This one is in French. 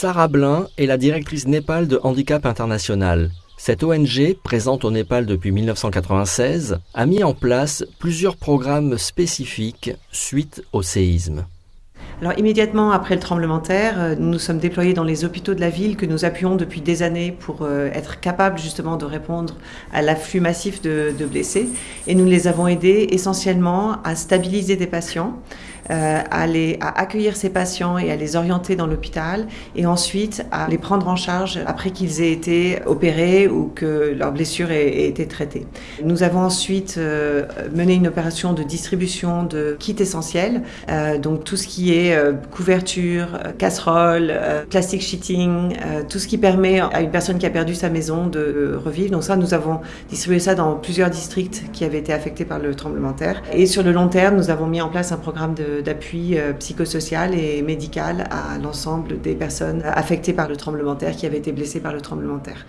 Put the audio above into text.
Sarah Blin est la directrice Népal de Handicap International. Cette ONG, présente au Népal depuis 1996, a mis en place plusieurs programmes spécifiques suite au séisme. Alors immédiatement après le tremblement de terre, euh, nous nous sommes déployés dans les hôpitaux de la ville que nous appuyons depuis des années pour euh, être capables justement de répondre à l'afflux massif de, de, blessés. Et nous les avons aidés essentiellement à stabiliser des patients, euh, à, accueillir ces patients et à les orienter dans l'hôpital et ensuite à les prendre en charge après qu'ils aient été opérés ou que leur blessure ait, ait été traitée. Nous avons ensuite euh, mené une opération de distribution de kits essentiels, euh, donc tout ce qui est euh, couverture, casserole, plastic sheeting, tout ce qui permet à une personne qui a perdu sa maison de revivre. Donc ça, nous avons distribué ça dans plusieurs districts qui avaient été affectés par le tremblement de terre. Et sur le long terme, nous avons mis en place un programme d'appui psychosocial et médical à l'ensemble des personnes affectées par le tremblement de terre qui avaient été blessées par le tremblement de terre.